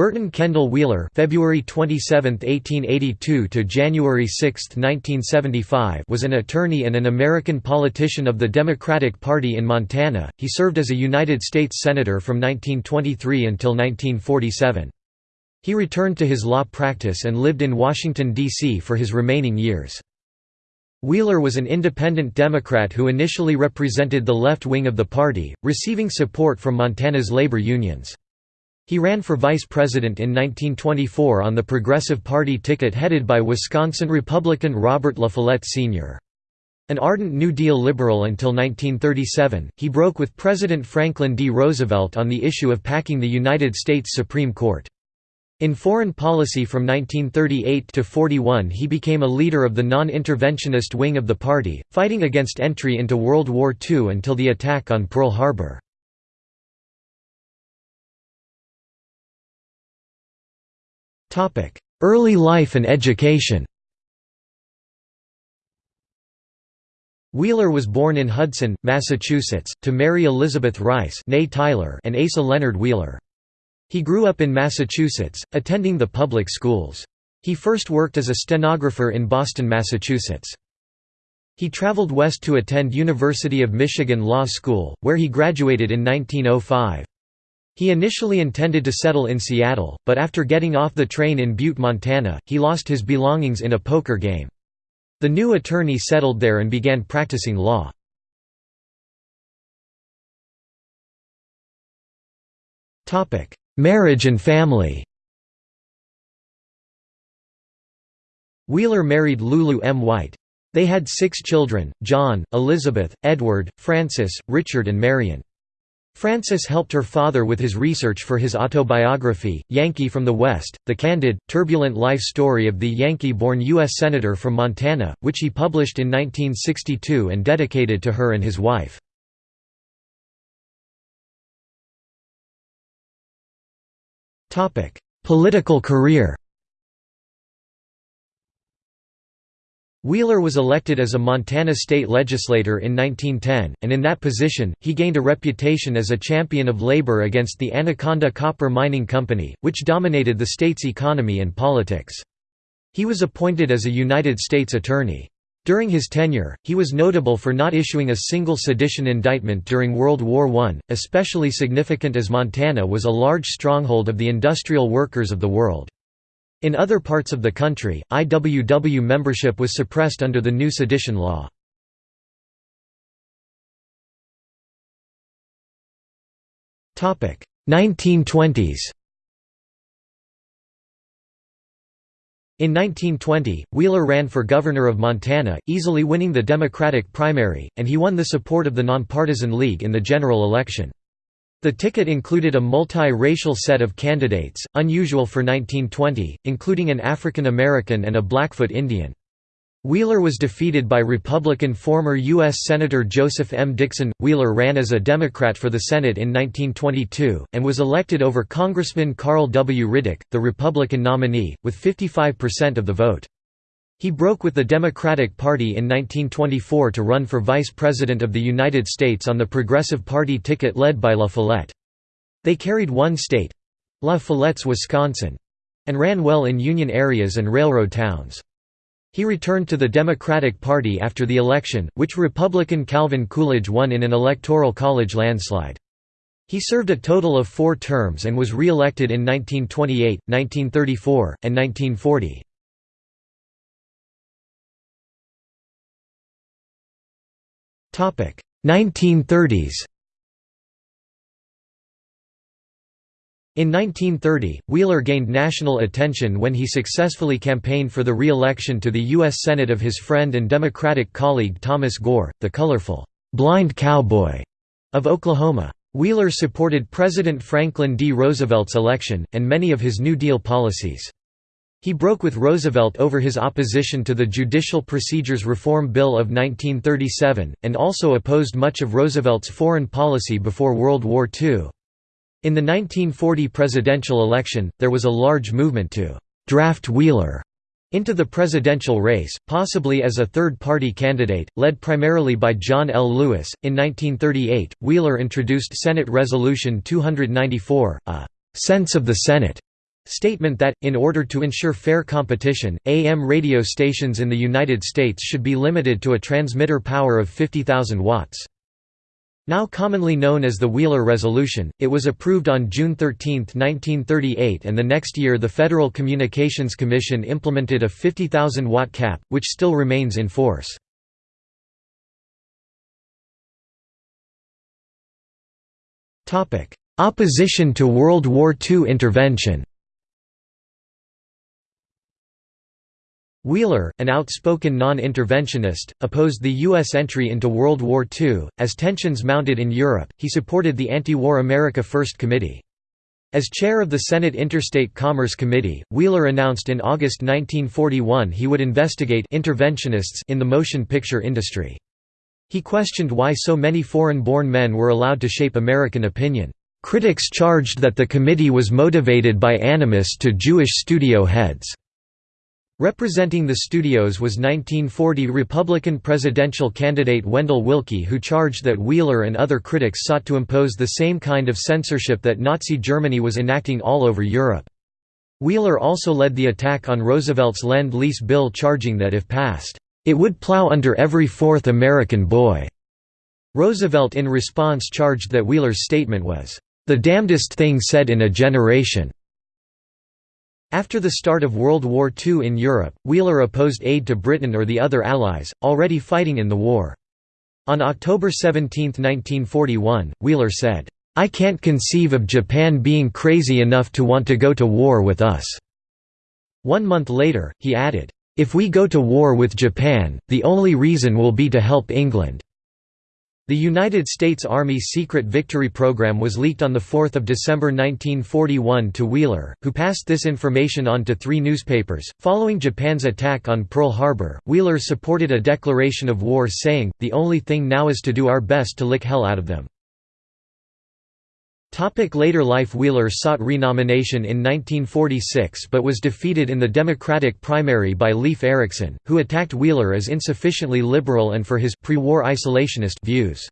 Burton Kendall Wheeler February 27, 1882 to January 6, 1975 was an attorney and an American politician of the Democratic Party in Montana. He served as a United States Senator from 1923 until 1947. He returned to his law practice and lived in Washington, D.C. for his remaining years. Wheeler was an independent Democrat who initially represented the left wing of the party, receiving support from Montana's labor unions. He ran for vice president in 1924 on the Progressive Party ticket headed by Wisconsin Republican Robert La Follette Sr. An ardent New Deal liberal until 1937, he broke with President Franklin D. Roosevelt on the issue of packing the United States Supreme Court. In foreign policy from 1938 to 41 he became a leader of the non-interventionist wing of the party, fighting against entry into World War II until the attack on Pearl Harbor. Early life and education Wheeler was born in Hudson, Massachusetts, to Mary Elizabeth Rice Tyler and Asa Leonard Wheeler. He grew up in Massachusetts, attending the public schools. He first worked as a stenographer in Boston, Massachusetts. He traveled west to attend University of Michigan Law School, where he graduated in 1905. He initially intended to settle in Seattle, but after getting off the train in Butte, Montana, he lost his belongings in a poker game. The new attorney settled there and began practicing law. Marriage and family Wheeler married Lulu M. White. They had six children, John, Elizabeth, Edward, Frances, Richard and Marion. Frances helped her father with his research for his autobiography, Yankee from the West, the candid, turbulent life story of the Yankee-born U.S. Senator from Montana, which he published in 1962 and dedicated to her and his wife. Political career Wheeler was elected as a Montana state legislator in 1910, and in that position, he gained a reputation as a champion of labor against the Anaconda Copper Mining Company, which dominated the state's economy and politics. He was appointed as a United States Attorney. During his tenure, he was notable for not issuing a single sedition indictment during World War I, especially significant as Montana was a large stronghold of the industrial workers of the world. In other parts of the country, IWW membership was suppressed under the new sedition law. Topic 1920s. In 1920, Wheeler ran for governor of Montana, easily winning the Democratic primary, and he won the support of the Nonpartisan League in the general election. The ticket included a multi-racial set of candidates, unusual for 1920, including an African American and a Blackfoot Indian. Wheeler was defeated by Republican former U.S. Senator Joseph M. Dixon. Wheeler ran as a Democrat for the Senate in 1922, and was elected over Congressman Carl W. Riddick, the Republican nominee, with 55% of the vote. He broke with the Democratic Party in 1924 to run for Vice President of the United States on the Progressive Party ticket led by La Follette. They carried one state—La Follette's Wisconsin— and ran well in union areas and railroad towns. He returned to the Democratic Party after the election, which Republican Calvin Coolidge won in an electoral college landslide. He served a total of four terms and was re-elected in 1928, 1934, and 1940. 1930s In 1930, Wheeler gained national attention when he successfully campaigned for the re-election to the U.S. Senate of his friend and Democratic colleague Thomas Gore, the colorful, "'blind cowboy' of Oklahoma. Wheeler supported President Franklin D. Roosevelt's election, and many of his New Deal policies. He broke with Roosevelt over his opposition to the Judicial Procedures Reform Bill of 1937, and also opposed much of Roosevelt's foreign policy before World War II. In the 1940 presidential election, there was a large movement to «draft Wheeler» into the presidential race, possibly as a third-party candidate, led primarily by John L. Lewis. In 1938, Wheeler introduced Senate Resolution 294, a «sense of the Senate» statement that, in order to ensure fair competition, AM radio stations in the United States should be limited to a transmitter power of 50,000 watts. Now commonly known as the Wheeler Resolution, it was approved on June 13, 1938 and the next year the Federal Communications Commission implemented a 50,000 watt cap, which still remains in force. Opposition to World War II intervention Wheeler, an outspoken non-interventionist, opposed the U.S. entry into World War II. As tensions mounted in Europe, he supported the anti-war America First Committee. As chair of the Senate Interstate Commerce Committee, Wheeler announced in August 1941 he would investigate interventionists in the motion picture industry. He questioned why so many foreign-born men were allowed to shape American opinion. Critics charged that the committee was motivated by animus to Jewish studio heads. Representing the studios was 1940 Republican presidential candidate Wendell Willkie who charged that Wheeler and other critics sought to impose the same kind of censorship that Nazi Germany was enacting all over Europe. Wheeler also led the attack on Roosevelt's Lend-Lease bill charging that if passed, "...it would plow under every fourth American boy." Roosevelt in response charged that Wheeler's statement was, "...the damnedest thing said in a generation." After the start of World War II in Europe, Wheeler opposed aid to Britain or the other Allies, already fighting in the war. On October 17, 1941, Wheeler said, "'I can't conceive of Japan being crazy enough to want to go to war with us." One month later, he added, "'If we go to war with Japan, the only reason will be to help England.' The United States Army secret victory program was leaked on 4 December 1941 to Wheeler, who passed this information on to three newspapers. Following Japan's attack on Pearl Harbor, Wheeler supported a declaration of war saying, The only thing now is to do our best to lick hell out of them. Later life Wheeler sought renomination in 1946 but was defeated in the Democratic primary by Leif Erickson, who attacked Wheeler as insufficiently liberal and for his pre-war isolationist views.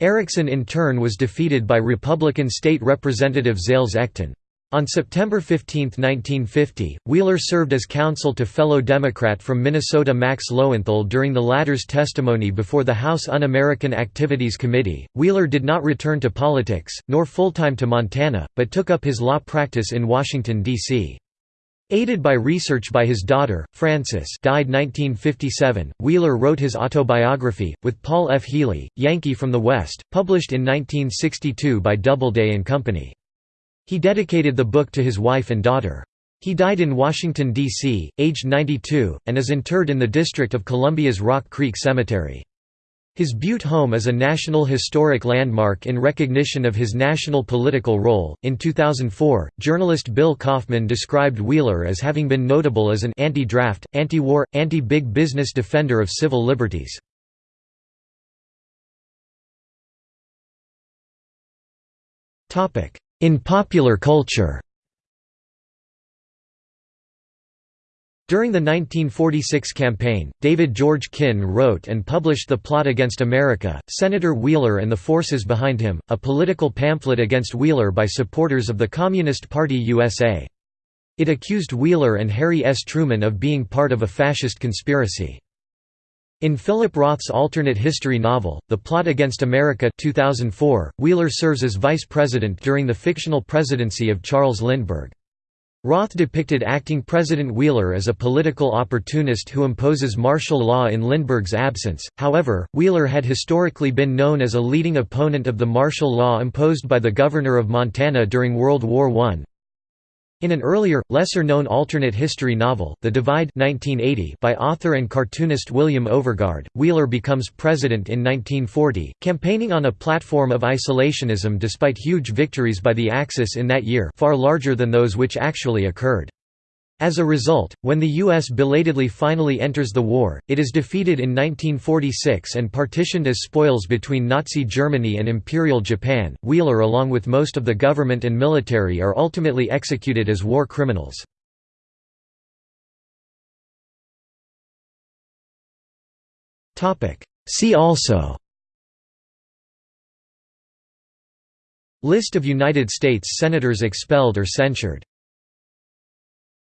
Erikson in turn was defeated by Republican State Representative Zales Ecton. On September 15, 1950, Wheeler served as counsel to fellow Democrat from Minnesota Max Lowenthal during the latter's testimony before the House Un-American Activities Committee. Wheeler did not return to politics, nor full-time to Montana, but took up his law practice in Washington, D.C. Aided by research by his daughter, Frances died 1957, Wheeler wrote his autobiography, with Paul F. Healy, Yankee from the West, published in 1962 by Doubleday and Company. He dedicated the book to his wife and daughter. He died in Washington, D.C., aged 92, and is interred in the District of Columbia's Rock Creek Cemetery. His Butte home is a National Historic Landmark in recognition of his national political role. In 2004, journalist Bill Kauffman described Wheeler as having been notable as an anti draft, anti war, anti big business defender of civil liberties. In popular culture During the 1946 campaign, David George Kin wrote and published The Plot Against America, Senator Wheeler and the Forces Behind Him, a political pamphlet against Wheeler by supporters of the Communist Party USA. It accused Wheeler and Harry S. Truman of being part of a fascist conspiracy. In Philip Roth's alternate history novel, The Plot Against America 2004, Wheeler serves as vice president during the fictional presidency of Charles Lindbergh. Roth depicted acting President Wheeler as a political opportunist who imposes martial law in Lindbergh's absence, however, Wheeler had historically been known as a leading opponent of the martial law imposed by the governor of Montana during World War I. In an earlier, lesser-known alternate history novel, The Divide 1980 by author and cartoonist William Overgaard, Wheeler becomes president in 1940, campaigning on a platform of isolationism despite huge victories by the Axis in that year far larger than those which actually occurred. As a result, when the U.S. belatedly finally enters the war, it is defeated in 1946 and partitioned as spoils between Nazi Germany and Imperial Japan. Wheeler, along with most of the government and military, are ultimately executed as war criminals. See also List of United States Senators expelled or censured